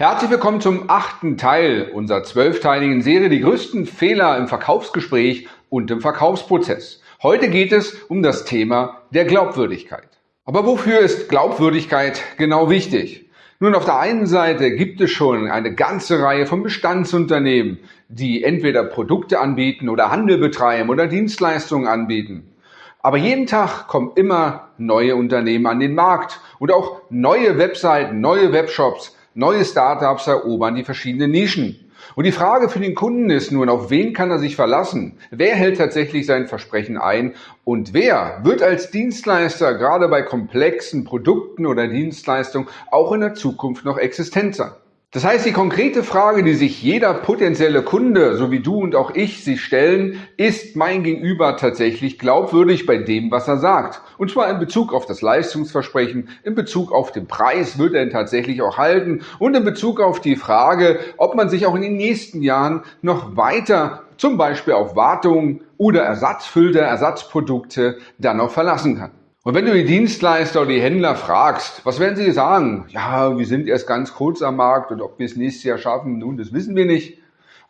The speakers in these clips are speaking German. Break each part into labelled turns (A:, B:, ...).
A: Herzlich willkommen zum achten Teil unserer zwölfteiligen Serie Die größten Fehler im Verkaufsgespräch und im Verkaufsprozess. Heute geht es um das Thema der Glaubwürdigkeit. Aber wofür ist Glaubwürdigkeit genau wichtig? Nun, auf der einen Seite gibt es schon eine ganze Reihe von Bestandsunternehmen, die entweder Produkte anbieten oder Handel betreiben oder Dienstleistungen anbieten. Aber jeden Tag kommen immer neue Unternehmen an den Markt und auch neue Webseiten, neue Webshops, Neue Startups erobern die verschiedenen Nischen. Und die Frage für den Kunden ist nun, auf wen kann er sich verlassen? Wer hält tatsächlich sein Versprechen ein? Und wer wird als Dienstleister gerade bei komplexen Produkten oder Dienstleistungen auch in der Zukunft noch existent sein? Das heißt, die konkrete Frage, die sich jeder potenzielle Kunde, so wie du und auch ich, sich stellen, ist mein Gegenüber tatsächlich glaubwürdig bei dem, was er sagt? Und zwar in Bezug auf das Leistungsversprechen, in Bezug auf den Preis, wird er ihn tatsächlich auch halten und in Bezug auf die Frage, ob man sich auch in den nächsten Jahren noch weiter zum Beispiel auf Wartung oder Ersatzfilter, Ersatzprodukte dann noch verlassen kann. Und wenn du die Dienstleister oder die Händler fragst, was werden sie sagen? Ja, wir sind erst ganz kurz am Markt und ob wir es nächstes Jahr schaffen, nun, das wissen wir nicht.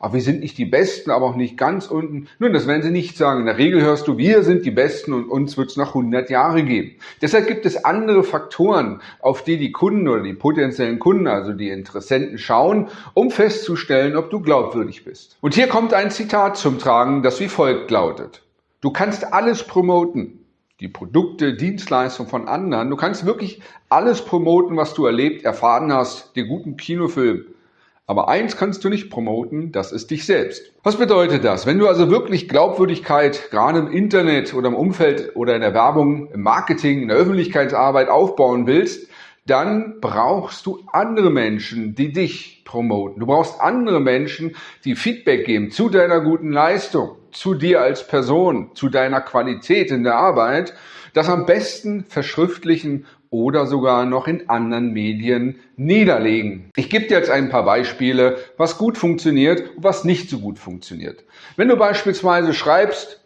A: Aber wir sind nicht die Besten, aber auch nicht ganz unten. Nun, das werden sie nicht sagen. In der Regel hörst du, wir sind die Besten und uns wird es nach 100 Jahre geben. Deshalb gibt es andere Faktoren, auf die die Kunden oder die potenziellen Kunden, also die Interessenten schauen, um festzustellen, ob du glaubwürdig bist. Und hier kommt ein Zitat zum Tragen, das wie folgt lautet. Du kannst alles promoten, die Produkte, Dienstleistungen von anderen. Du kannst wirklich alles promoten, was du erlebt, erfahren hast, den guten Kinofilm. Aber eins kannst du nicht promoten, das ist dich selbst. Was bedeutet das? Wenn du also wirklich Glaubwürdigkeit gerade im Internet oder im Umfeld oder in der Werbung, im Marketing, in der Öffentlichkeitsarbeit aufbauen willst, dann brauchst du andere Menschen, die dich promoten. Du brauchst andere Menschen, die Feedback geben zu deiner guten Leistung, zu dir als Person, zu deiner Qualität in der Arbeit, das am besten verschriftlichen oder sogar noch in anderen Medien niederlegen. Ich gebe dir jetzt ein paar Beispiele, was gut funktioniert und was nicht so gut funktioniert. Wenn du beispielsweise schreibst,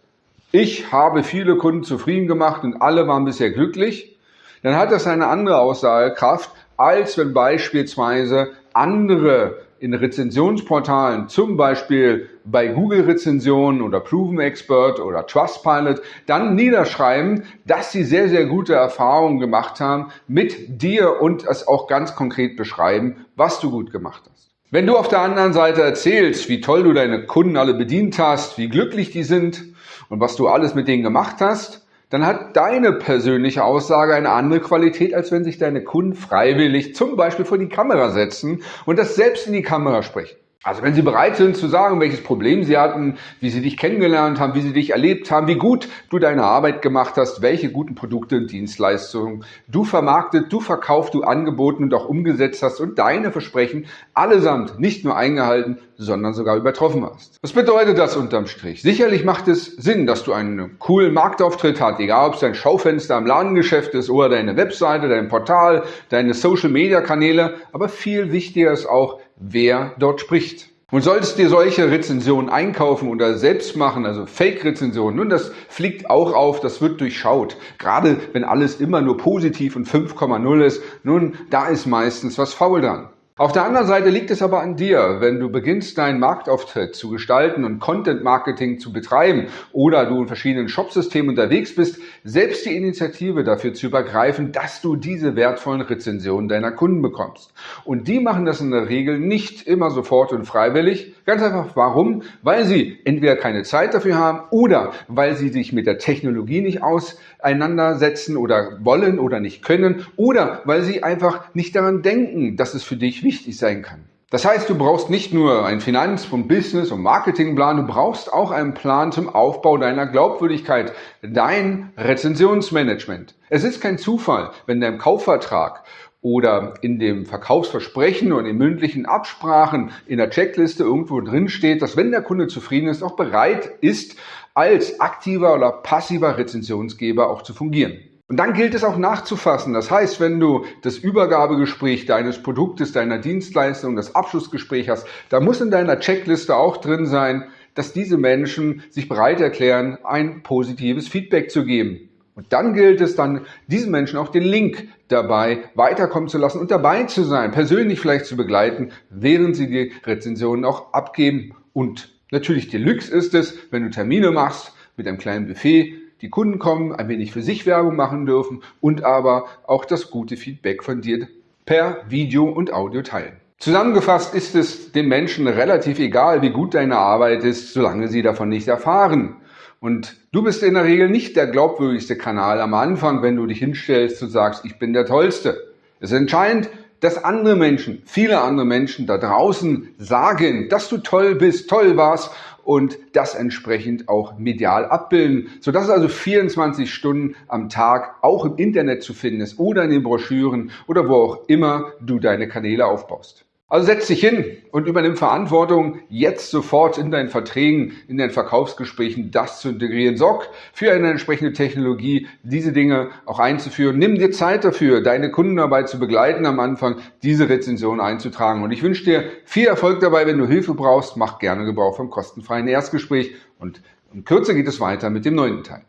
A: ich habe viele Kunden zufrieden gemacht und alle waren bisher glücklich, dann hat das eine andere Aussagekraft, als wenn beispielsweise andere in Rezensionsportalen, zum Beispiel bei Google-Rezensionen oder Proven Expert oder Trustpilot, dann niederschreiben, dass sie sehr, sehr gute Erfahrungen gemacht haben mit dir und es auch ganz konkret beschreiben, was du gut gemacht hast. Wenn du auf der anderen Seite erzählst, wie toll du deine Kunden alle bedient hast, wie glücklich die sind und was du alles mit denen gemacht hast, dann hat deine persönliche Aussage eine andere Qualität, als wenn sich deine Kunden freiwillig zum Beispiel vor die Kamera setzen und das selbst in die Kamera sprechen. Also wenn Sie bereit sind zu sagen, welches Problem Sie hatten, wie Sie dich kennengelernt haben, wie Sie dich erlebt haben, wie gut du deine Arbeit gemacht hast, welche guten Produkte und Dienstleistungen du vermarktet, du verkauft, du angeboten und auch umgesetzt hast und deine Versprechen allesamt nicht nur eingehalten, sondern sogar übertroffen hast. Was bedeutet das unterm Strich? Sicherlich macht es Sinn, dass du einen coolen Marktauftritt hast, egal ob es dein Schaufenster im Ladengeschäft ist oder deine Webseite, dein Portal, deine Social-Media-Kanäle, aber viel wichtiger ist auch, wer dort spricht. Und solltest dir solche Rezensionen einkaufen oder selbst machen, also Fake-Rezensionen, nun, das fliegt auch auf, das wird durchschaut. Gerade wenn alles immer nur positiv und 5,0 ist, nun, da ist meistens was faul dran. Auf der anderen Seite liegt es aber an dir, wenn du beginnst, deinen Marktauftritt zu gestalten und Content Marketing zu betreiben oder du in verschiedenen Shopsystemen unterwegs bist, selbst die Initiative dafür zu übergreifen, dass du diese wertvollen Rezensionen deiner Kunden bekommst. Und die machen das in der Regel nicht immer sofort und freiwillig. Ganz einfach warum? Weil sie entweder keine Zeit dafür haben oder weil sie sich mit der Technologie nicht auseinandersetzen oder wollen oder nicht können oder weil sie einfach nicht daran denken, dass es für dich wichtig sein kann. Das heißt, du brauchst nicht nur einen Finanz- und Business- und Marketingplan, du brauchst auch einen Plan zum Aufbau deiner Glaubwürdigkeit, dein Rezensionsmanagement. Es ist kein Zufall, wenn dein Kaufvertrag oder in dem Verkaufsversprechen und in mündlichen Absprachen in der Checkliste irgendwo drin steht, dass wenn der Kunde zufrieden ist, auch bereit ist, als aktiver oder passiver Rezensionsgeber auch zu fungieren. Und dann gilt es auch nachzufassen. Das heißt, wenn du das Übergabegespräch deines Produktes, deiner Dienstleistung, das Abschlussgespräch hast, da muss in deiner Checkliste auch drin sein, dass diese Menschen sich bereit erklären, ein positives Feedback zu geben. Und dann gilt es dann, diesen Menschen auch den Link dabei weiterkommen zu lassen und dabei zu sein, persönlich vielleicht zu begleiten, während sie die Rezensionen auch abgeben. Und natürlich Deluxe ist es, wenn du Termine machst mit einem kleinen Buffet, die Kunden kommen, ein wenig für sich Werbung machen dürfen und aber auch das gute Feedback von dir per Video und Audio teilen. Zusammengefasst ist es den Menschen relativ egal, wie gut deine Arbeit ist, solange sie davon nicht erfahren. Und du bist in der Regel nicht der glaubwürdigste Kanal am Anfang, wenn du dich hinstellst und sagst, ich bin der Tollste. Es ist entscheidend, dass andere Menschen, viele andere Menschen da draußen sagen, dass du toll bist, toll warst und das entsprechend auch medial abbilden, sodass es also 24 Stunden am Tag auch im Internet zu finden ist oder in den Broschüren oder wo auch immer du deine Kanäle aufbaust. Also setz dich hin und übernimm Verantwortung, jetzt sofort in deinen Verträgen, in deinen Verkaufsgesprächen das zu integrieren. Sorg für eine entsprechende Technologie, diese Dinge auch einzuführen. Nimm dir Zeit dafür, deine Kunden dabei zu begleiten am Anfang, diese Rezension einzutragen. Und ich wünsche dir viel Erfolg dabei. Wenn du Hilfe brauchst, mach gerne Gebrauch vom kostenfreien Erstgespräch. Und in Kürze geht es weiter mit dem neunten Teil.